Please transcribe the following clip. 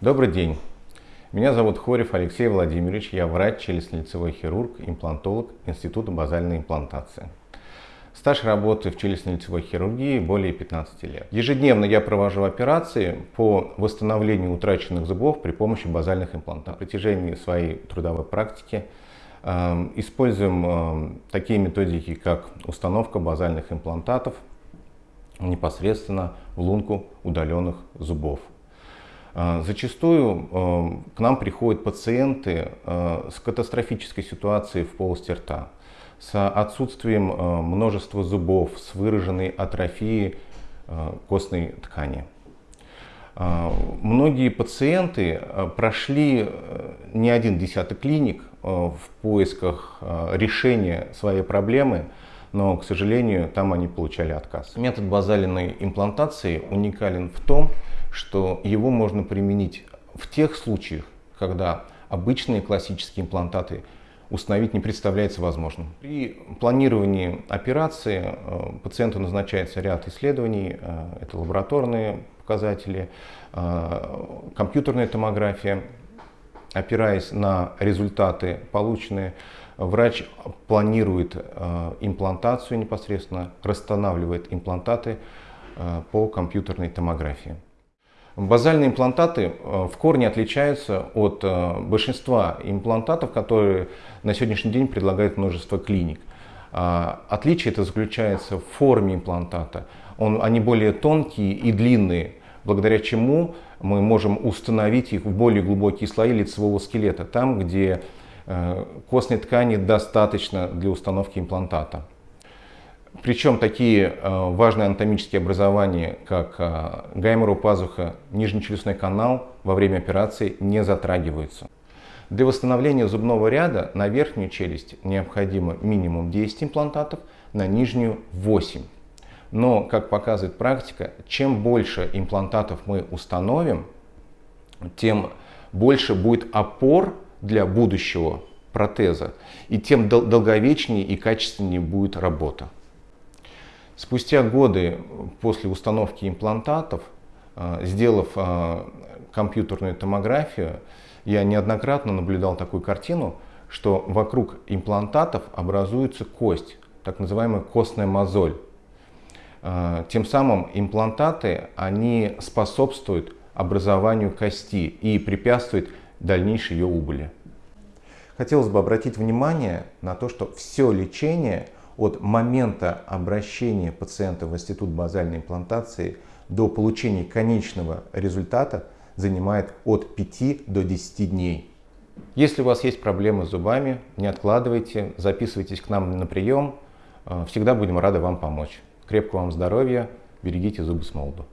Добрый день. Меня зовут Хорев Алексей Владимирович. Я врач, челюстно-лицевой хирург, имплантолог Института базальной имплантации. Стаж работы в челюстно-лицевой хирургии более 15 лет. Ежедневно я провожу операции по восстановлению утраченных зубов при помощи базальных имплантатов. На протяжении своей трудовой практики э, используем э, такие методики, как установка базальных имплантатов непосредственно в лунку удаленных зубов. А, зачастую а, к нам приходят пациенты а, с катастрофической ситуацией в полости рта, с отсутствием множества зубов, с выраженной атрофией костной ткани. Многие пациенты прошли не один десяток клиник в поисках решения своей проблемы, но, к сожалению, там они получали отказ. Метод базалиной имплантации уникален в том, его можно применить в тех случаях, когда обычные классические имплантаты установить не представляется возможным. При планировании операции э, пациенту назначается ряд исследований, э, это лабораторные показатели, э, компьютерная томография. Опираясь на результаты полученные, врач планирует имплантацию непосредственно, расстанавливает имплантаты по компьютерной томографии. Базальные имплантаты э, в корне отличаются от э, большинства имплантатов, которые на сегодняшний день предлагает множество клиник. А, отличие это заключается в форме имплантата. Он, они более тонкие и длинные, благодаря чему мы можем установить их в более глубокие слои лицевого скелета, там, где э, костной ткани достаточно для установки имплантата. Причем такие э, важные анатомические образования, как э, гаймору пазуха, нижнечелюстной канал во время операции не затрагиваются. Для восстановления зубного ряда на верхнюю челюсть необходимо минимум 10 имплантатов, на нижнюю 8. Но, как показывает практика, чем больше имплантатов мы установим, тем больше будет опор для будущего протеза, и тем долговечнее и качественнее будет работа. Спустя годы после установки имплантатов, э, сделав э, компьютерную томографию, я неоднократно наблюдал такую картину, что вокруг имплантатов образуется кость, так называемая костная мозоль. Э, тем самым имплантаты они способствуют образованию кости и препятствуют дальнейшей ее убыли. Хотелось бы обратить внимание на то, что все лечение – от момента обращения пациента в институт базальной имплантации до получения конечного результата занимает от 5 до 10 дней. Если у вас есть проблемы с зубами, не откладывайте, записывайтесь к нам на прием. Всегда будем рады вам помочь. Крепкого вам здоровья, берегите зубы с молоду.